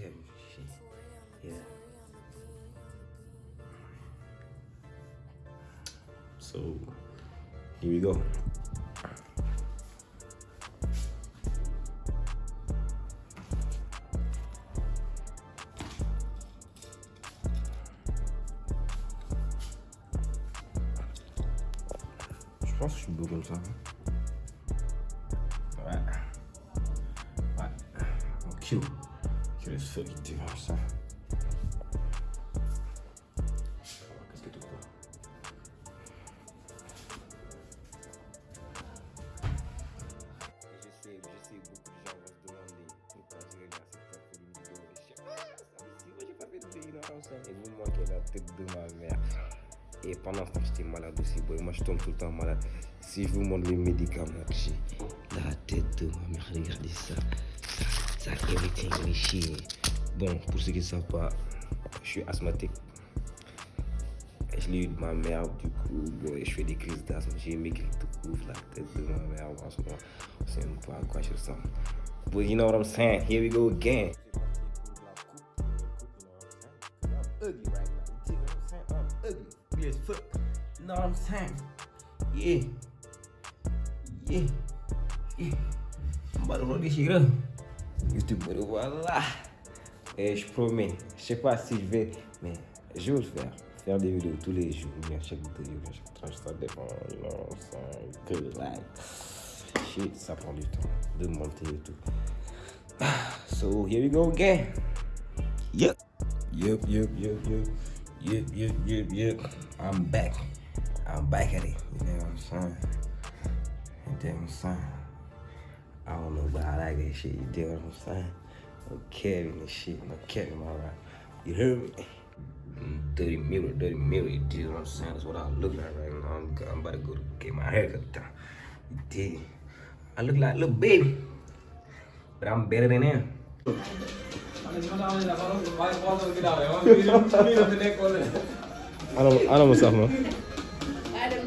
Shit. Yeah. So here we go. Je pense que je suis beau comme ça. Ouais. Ouais. I'm cute. Cute as fuck, tu ça. Qu'est-ce que tu crois Je sais, je sais, beaucoup de gens vont se demander pourquoi je regarde cette vidéo et je ah, ça ici, moi j'ai pas fait de vidéo comme ça. Et vous manquez la tête de ma mère. Et pendant ce temps, j'étais malade aussi, boy. Moi, je tombe tout le temps malade. Si je vous montre les médicaments que j'ai, la tête de ma mère, regardez ça. Ça, ça everything is shit. Bon, pour ceux qui ne savent pas, je suis asthmatique. Je l'ai eu de ma mère, du coup, boy, je fais des crises d'asthme. J'ai maigri tout court, la tête de ma mère en ce moment. Je sais même pas quoi je. But you know what I'm saying? Here we go again. ugly right now. You dig what I'm saying? I'm ugly. Know what I'm saying? Yeah. Yeah. Yeah. I'm about to roll this shit. YouTube, voilà. Et je promets, je sais pas si je vais, mais je vais le faire. Faire des vidéos tous les jours, bien chaque vidéo, chaque tranche, ça dépend, know, ça, prend du temps de monter et tout. So, here we go again. Yep. Yep, yep, yep, yep. Yep, yep, yep, yep. I'm back. I'm back at it. You know what I'm saying? You dig what I'm saying? I don't know, but I like that shit. You dig what I'm saying? I'm carrying this shit. I'm carrying my rap. You hear me? Mm, Dirty mirror, dirty mirror. You dig what I'm saying? That's what I look like right now. I'm, I'm about to go to get my haircut done. You dig? I look like a little baby, but I'm better than him. Ano, ano mo sa mo? Adam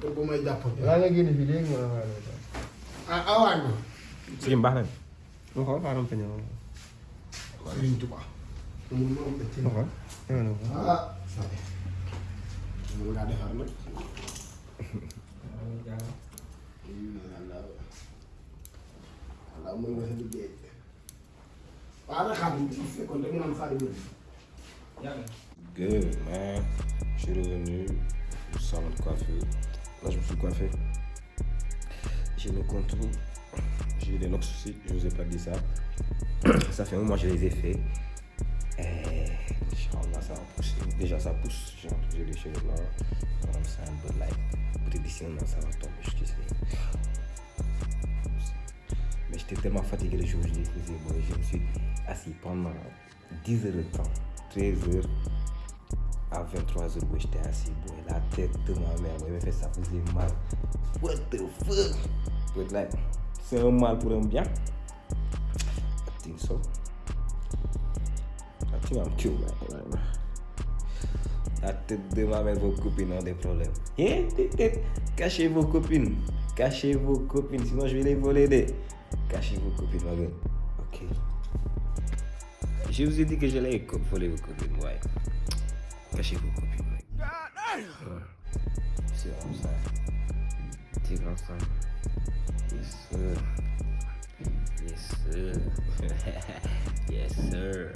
xool. bu may jàppale. Laa nga génn fii léegi ma la ah awaan bi. Suñu baax na. Mu xool xaaral ma ñëw. Sëriñ Tuba. mu ngi am ci. Mu xool. Ñëw na ko. ah. sare. mun ngaa defar nag. waaw mën nga sa liggéey. waaw nag xam nga bu fekkoon da nga naan Fadi Mbodj. Good, man. Je suis revenu au salon de coiffure. Là, je me suis coiffé. J'ai le contour. J'ai des locks aussi. Je vous ai pas dit ça. Ça fait un mois que je les ai fait. Et Inch'Allah, ça. Déjà, ça pousse. J'ai les cheveux. Um, c'est un peu an, ça va tomber. Je sais. Mais j'étais tellement fatigué le jour où je les faisais. Je me suis assis pendant 10 heures de temps. 13 heures à 23 heures où j'étais assis. La tête de ma mère, boy, me fait ça faisait mal. What the fuck? C'est un mal pour un bien. I think so. I think I'm now. La tête de ma mère, vos copines ont des problèmes. Cachez vos copines. Cachez vos copines, sinon je vais les voler. Des. Cachez vos copines, ma gueule. Ok. Je vous ai dit que j'allais voler vos copines, ouais. Cachez vos copines, mec. C'est comme ça. C'est comme ça. Yes, sir. Yes, sir. yes, sir.